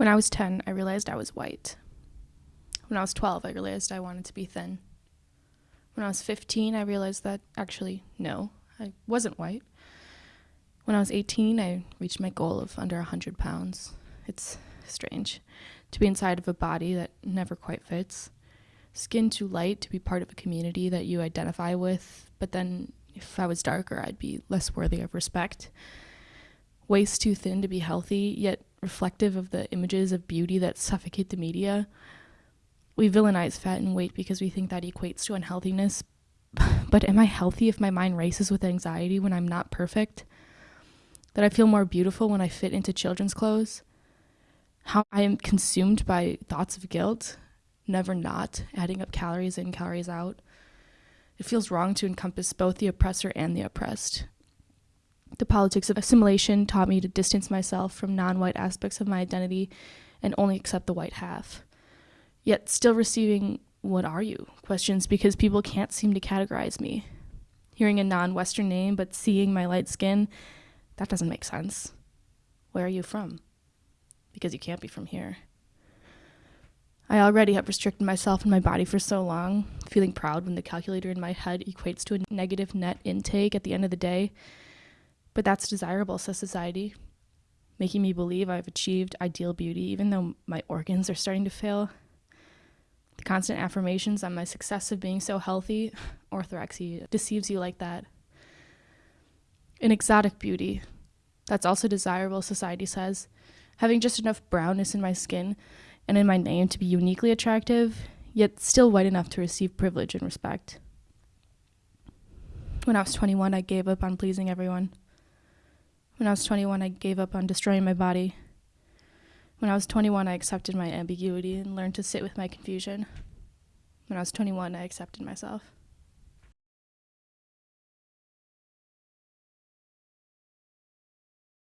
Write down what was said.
When I was 10, I realized I was white. When I was 12, I realized I wanted to be thin. When I was 15, I realized that actually, no, I wasn't white. When I was 18, I reached my goal of under 100 pounds. It's strange to be inside of a body that never quite fits. Skin too light to be part of a community that you identify with, but then if I was darker, I'd be less worthy of respect. Waist too thin to be healthy, yet reflective of the images of beauty that suffocate the media. We villainize fat and weight because we think that equates to unhealthiness. But am I healthy if my mind races with anxiety when I'm not perfect? That I feel more beautiful when I fit into children's clothes? How I am consumed by thoughts of guilt, never not, adding up calories in, calories out. It feels wrong to encompass both the oppressor and the oppressed. The politics of assimilation taught me to distance myself from non white aspects of my identity and only accept the white half. Yet, still receiving, What are you? questions because people can't seem to categorize me. Hearing a non Western name but seeing my light skin, that doesn't make sense. Where are you from? Because you can't be from here. I already have restricted myself and my body for so long, feeling proud when the calculator in my head equates to a negative net intake at the end of the day but that's desirable, says society, making me believe I've achieved ideal beauty even though my organs are starting to fail. The constant affirmations on my success of being so healthy, orthorexia, deceives you like that. An exotic beauty. That's also desirable, society says. Having just enough brownness in my skin and in my name to be uniquely attractive, yet still white enough to receive privilege and respect. When I was 21, I gave up on pleasing everyone. When I was 21, I gave up on destroying my body. When I was 21, I accepted my ambiguity and learned to sit with my confusion. When I was 21, I accepted myself.